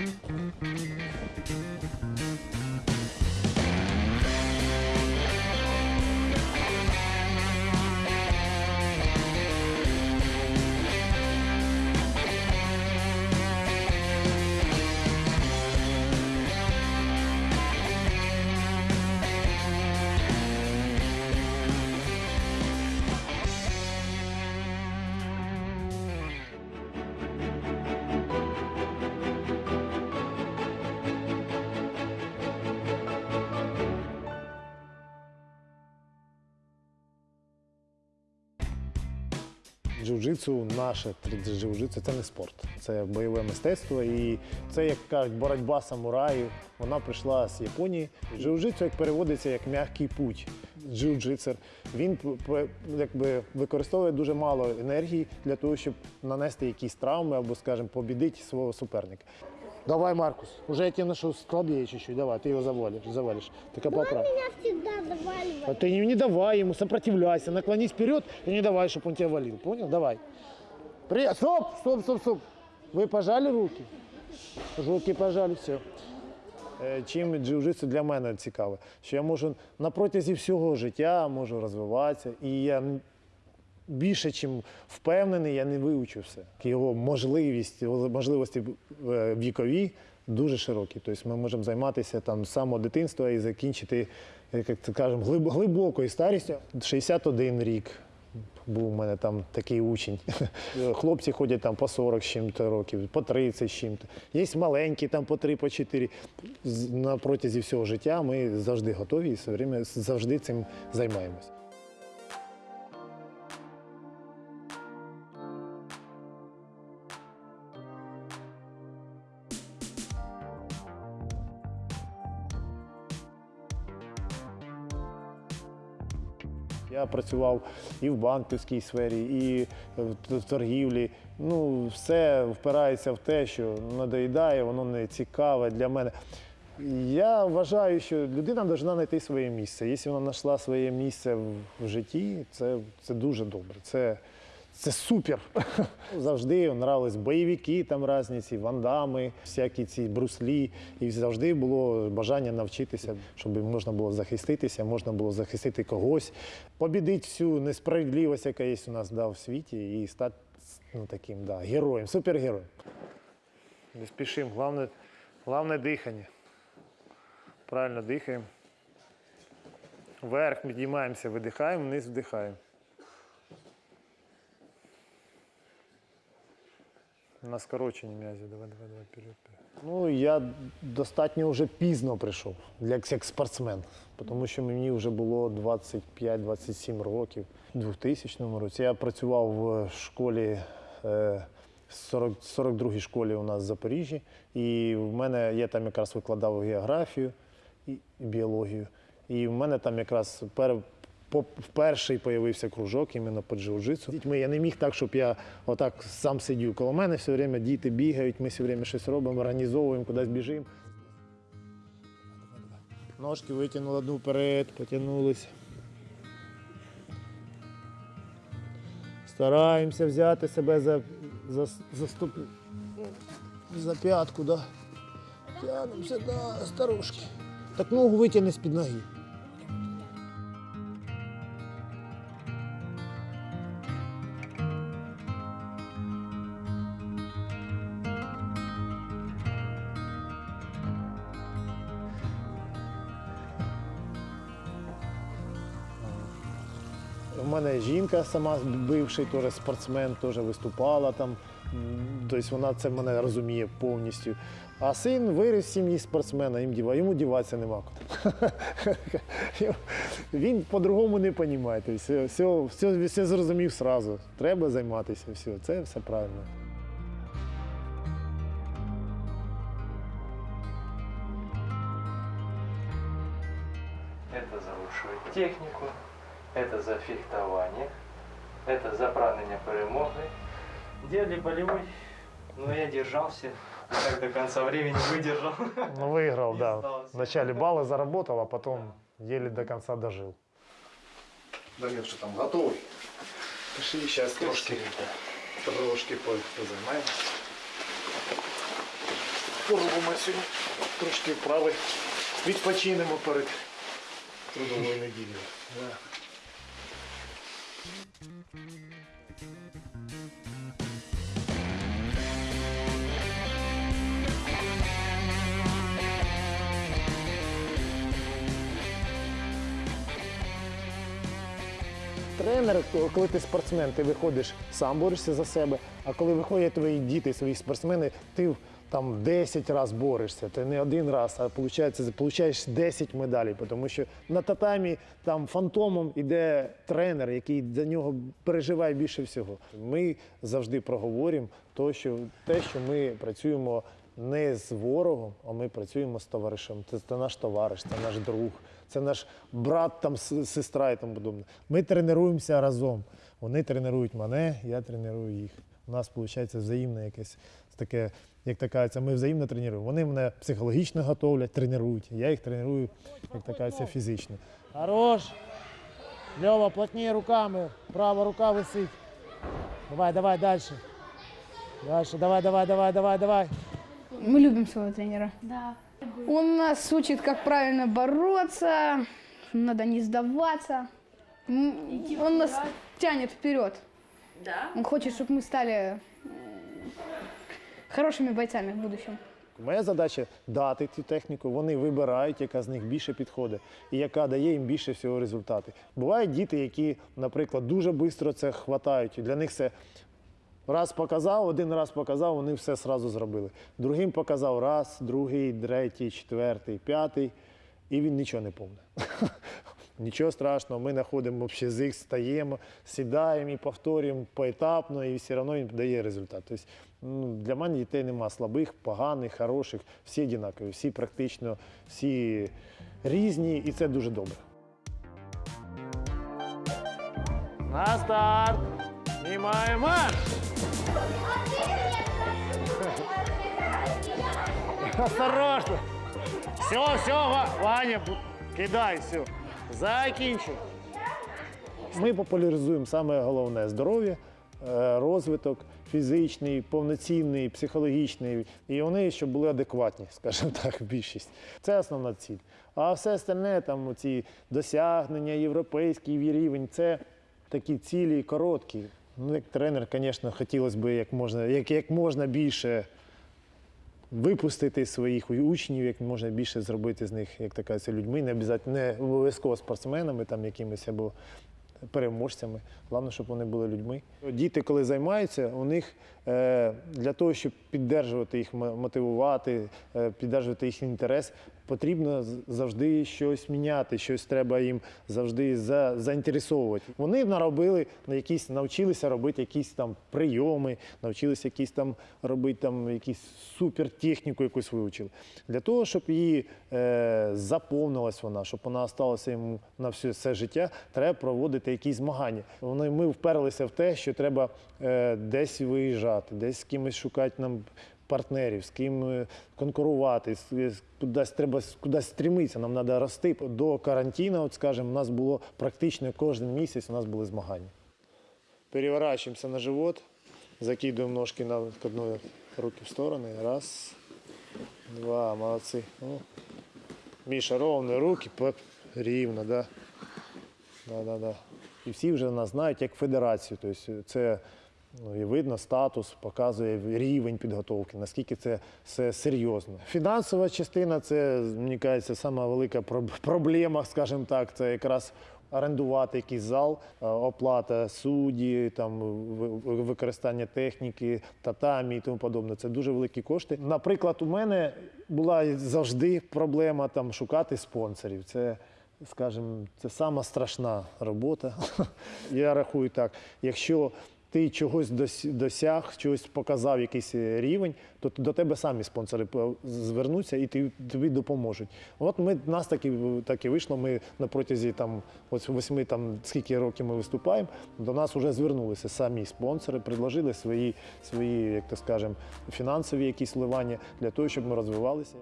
mm-hmm. Джиу-джитсу, наше джиу-джитсу це не спорт, це бойове мистецтво. І це, як кажуть, боротьба самураїв. Вона прийшла з Японії. Джиу-джитсу як переводиться як м'який путь. Джиу-джитсер. Він якби, використовує дуже мало енергії для того, щоб нанести якісь травми або, скажімо, побідити свого суперника. Давай, Маркус, уже я тебе нашел слабее чуть-чуть. Давай, ты его завалишь, завалишь. Только поправь. Меня всегда заваливает. А ты не, не давай ему, сопротивляйся, наклонись вперед и не давай, чтобы он тебя валил. Понял? Давай. Привет. Стоп, стоп, стоп, стоп. Вы пожали руки? Руки пожали, все. Е, Чим джиу-джитсу для мене цікаве, що я можу на протязі всього життя можу розвиватися, і я н- більше, чим впевнений, я не вивчу все. Його можливість, можливості е, вікові дуже широкі. Тобто ми можемо займатися там з самого дитинства і закінчити, як це кажемо, глиб- глибокою старістю. 61 рік. Був у мене там такий учень. Хлопці ходять там по 40 з чим-то років, по 30 з чим-то. Є маленькі там по 3, по 4. На протязі всього життя ми завжди готові і завжди цим займаємось. Я працював і в банківській сфері, і в торгівлі. Ну, все впирається в те, що надоїдає, воно не цікаве для мене. Я вважаю, що людина повинна знайти своє місце. Якщо вона знайшла своє місце в житті, це, це дуже добре. Це, це супер. Завжди нравились бойовики там різні, ці вандами, всякі ці бруслі. І завжди було бажання навчитися, щоб можна було захиститися, можна було захистити когось, побідити всю несправедливість, яка є у нас да, в світі, і стати ну, таким да, героєм, супергероєм. Не спішимо, головне, головне дихання. Правильно дихаємо. Вверх підіймаємося, видихаємо, вниз вдихаємо. На скорочені м'язі. Давай, давай, давай, вперед. Ну, я достатньо вже пізно прийшов, для, як спортсмен, тому що мені вже було 25-27 років. У 2000 році я працював в школі, е, 40, 42-й школі у нас в Запоріжжі, і в мене я там якраз викладав географію і біологію. І в мене там якраз пер, вперше появився кружок іменно по джиу-джитсу. Дітьми я не міг так, щоб я отак сам сидів. Коло мене все время діти бігають, ми все время щось робимо, організовуємо, кудись біжимо. Ножки витягнули одну вперед, потягнулись. Стараємося взяти себе за, за, за, стоп... за п'ятку, да. Тянемося, да, старушки. Так ногу витягни з-під ноги. У мене жінка сама бивший теж спортсмен, теж виступала там. Тобто вона це мене розуміє повністю. А син виріс сім'ї спортсмена, їм діва, йому діватися нема. Він по-другому не розуміє. Все, все, все, все зрозумів одразу. Треба займатися, все. Це все правильно. Это за лучшую технику, это за фехтование, это за прагнення перемоги. Делали болевой, но я держался, и так до конца времени выдержал. Ну, виграв, Не да. здався. Вначале балли заработал, а потом еле до конца дожил. Дамир, що там готовий? Пішли, зараз трошки, трошки позаймаємося. поробимо сьогодні. Трошки вправи. Відпочинемо перед трудовою неділею. Тренер, коли ти спортсмен, ти виходиш, сам борешся за себе. А коли виходять твої діти, свої спортсмени, ти там 10 разів борешся. Ти не один раз, а получаєш 10 медалей. Тому що на татамі там фантомом іде тренер, який за нього переживає більше всього. Ми завжди проговоримо то, що, те, що ми працюємо не з ворогом, а ми працюємо з товаришем. Це, це наш товариш, це наш друг, це наш брат, там, сестра і тому подобне. Ми тренуємося разом. Вони тренують мене, я треную їх. У нас виходить взаємне якесь таке, як така, це ми взаємно тренуємо. Вони мене психологічно готовлять, тренують. Я їх треную, як така, це фізично. Хорош! Льова, плотніше руками, права рука висить. Давай, давай, далі. Далі, давай, давай, давай, давай, давай. Мы любим своего тренера. Да. Он нас учит, как правильно бороться, надо не сдаваться. М, Он нас тянет вперед. Да? Он хочет, чтобы мы стали м, хорошими бойцами в будущем. Моя задача дати цю техніку, вони вибирають, яка з них більше підходить і яка дає їм більше всього результати. Бувають діти, які, наприклад, дуже швидко це хватають. Для них це раз показав, один раз показав, вони все одразу зробили. Другим показав раз, другий, третій, четвертий, п'ятий, і він нічого не помне. Нічого страшного, ми знаходимо общий язик, стаємо, сідаємо і повторюємо поетапно, і все одно він дає результат. Тобто, ну, для мене дітей нема слабих, поганих, хороших, всі однакові, всі практично, всі різні, і це дуже добре. На старт! Знімаємо марш! Осторожно! Все, все, Ваня, кидай, все. Закінчив. Ми популяризуємо саме головне здоров'я, е, розвиток фізичний, повноцінний, психологічний. І вони, щоб були адекватні, скажімо так, більшість. Це основна ціль. А все остальне, там ці досягнення, європейський рівень, це такі цілі короткі. Ну, як тренер, звісно, хотілося б як можна, як, як можна більше випустити своїх учнів, як можна більше зробити з них, як така людьми, не обов'язково не обов'язково спортсменами, там якимись або переможцями. Головне, щоб вони були людьми. Діти, коли займаються, у них для того, щоб піддержувати їх, мотивувати, е, піддержувати їх інтерес, потрібно завжди щось міняти, щось треба їм завжди за, заінтересовувати. Вони наробили якісь, навчилися робити якісь там прийоми, навчилися якісь там робити там якісь супертехніку якусь вивчили. Для того, щоб її е, заповнилась вона, щоб вона залишилася йому на все, все життя, треба проводити якісь змагання. Вони, ми вперлися в те, що треба е, десь виїжджати, десь з кимось шукати нам партнерів, з ким е, конкурувати, з- з- кудись треба кудись стремитися, нам треба рости. До карантину, от скажімо, у нас було практично кожен місяць у нас були змагання. Переворачиваемся на живот, закидываем ножки на к одной руки в стороны. Раз, два, молодцы. Ну, Міша, ровно руки, по- рівно, да. Да, да, да. І всі вже нас знають як федерацію. Тобто це ну, і видно статус, показує рівень підготовки, наскільки це все серйозно. Фінансова частина це, мені кажеться, сама велика проблема, скажімо так, це якраз орендувати якийсь зал, е, оплата судді, там ви- ви- використання техніки, татамі і тому подобне. Це дуже великі кошти. Наприклад, у мене була завжди проблема там шукати спонсорів. Це скажімо, це сама страшна робота. Я рахую так, якщо ти чогось дос- досяг, чогось показав якийсь е, рівень, то до тебе самі спонсори по- звернуться і тобі допоможуть. От ми нас так і, так і вийшло. Ми на протязі там ось восьми там скільки років ми виступаємо. До нас вже звернулися самі спонсори, предложили свої, свої, як то скажемо, фінансові якісь вливання для того, щоб ми розвивалися.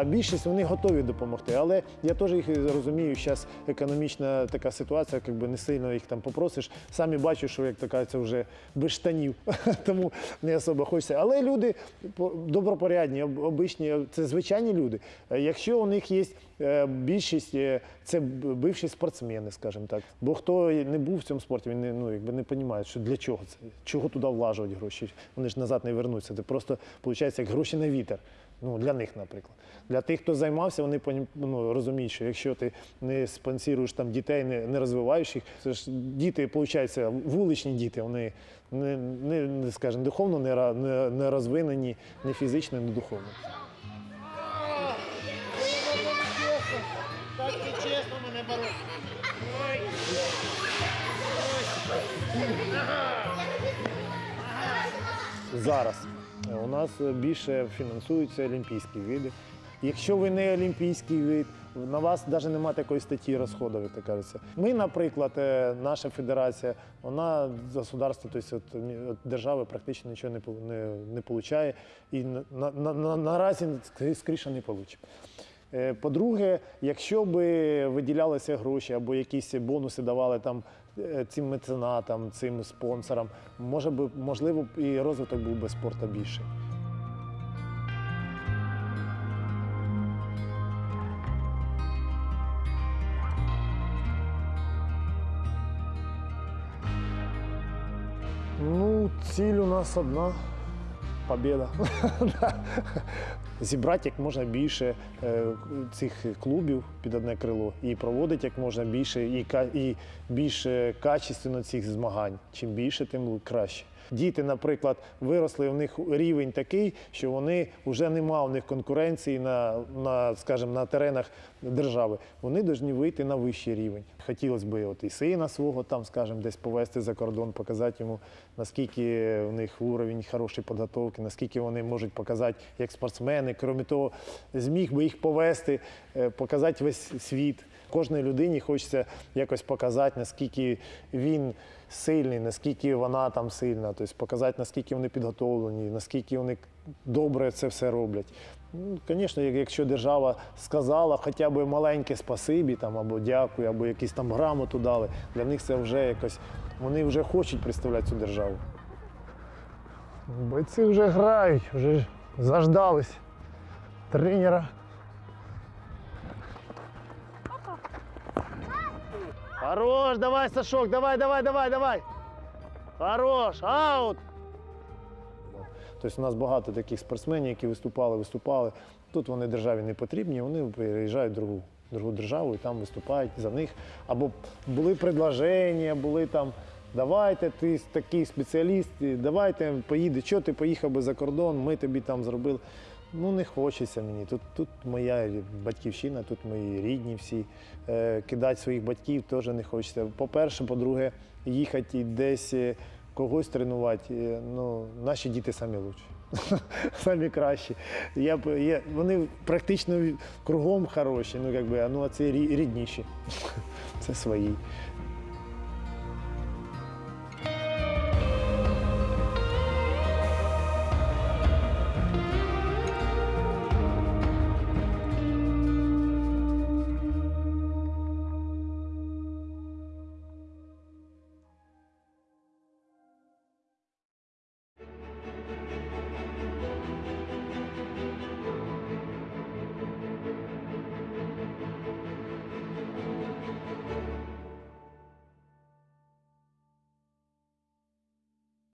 А більшість вони готові допомогти. Але я теж їх розумію, зараз економічна така ситуація, якби не сильно їх там попросиш. Самі бачу, що як така це вже без штанів, тому не особо хочеться. Але люди добропорядні, обичні, це звичайні люди. Е, Якщо у них є е, більшість, е, це бивші спортсмени, скажімо так. Бо хто не був в цьому спорті, він не, ну, якби не розуміє, що для чого це, чого туди влажувати гроші. Вони ж назад не вернуться. Це просто виходить як гроші на вітер. Ну, для них, наприклад. Для тих, хто займався, вони ну, розуміють, що якщо ти не спонсоруєш там дітей, не, не розвиваєш їх, це ж діти, виходить, вуличні діти, вони не, не, скажімо, духовно не, не, не розвинені, не фізично, не духовно. Зараз е, у нас більше фінансуються олімпійські види. Якщо ви не олімпійський вид, на вас навіть немає такої статті розходів, як кажеться. Ми, наприклад, е, наша федерація, вона з государства, тобто от, держави практично нічого не, не, не получає і на, на, на, на, наразі скоріше не получить. Е, По-друге, якщо б виділялися гроші або якісь бонуси давали там е, цим меценатам, цим спонсорам, може би, можливо, і розвиток був би спорту більший. Ну, ціль у нас одна побіда. Зібрати як можна більше е, цих клубів під одне крило і проводити як можна більше і, більше качественно цих змагань. Чим більше, тим краще. Діти, наприклад, виросли, у них рівень такий, що вони вже нема у них конкуренції на, на, скажімо, на теренах держави. Вони повинні вийти на вищий рівень. Хотілося б от і сина свого там, скажімо, десь повезти за кордон, показати йому, наскільки у них уровень хорошої підготовки, наскільки вони можуть показати як спортсмени. Крім того, зміг би їх повести, е, показати весь світ. Кожній людині хочеться якось показати, наскільки він сильний, наскільки вона там сильна, тобто показати, наскільки вони підготовлені, наскільки вони добре це все роблять. Ну, Звісно, як- якщо держава сказала хоча б маленьке спасибі там, або дякую, або якісь там грамоту дали, для них це вже якось, вони вже хочуть представляти цю державу. Бойці вже грають, вже заждались тренера. Хорош, давай, Сашок, давай, давай, давай, давай. Хорош, аут. Тобто у нас багато таких спортсменів, які виступали, виступали. Тут вони державі не потрібні, вони переїжджають в другу, другу державу і там виступають за них. Або були предложення, були там. Давайте, ти такий спеціаліст, давайте поїде. Що ти поїхав би за кордон, ми тобі там зробили. Ну, не хочеться мені. Тут, тут моя батьківщина, тут мої рідні всі. Е, кидати своїх батьків теж не хочеться. По-перше, по-друге, їхати десь е, когось тренувати. е, Ну, наші діти самі лучші. Самі кращі. Я, я, вони практично кругом хороші, ну, якби, ну, а це рідніші. Це свої.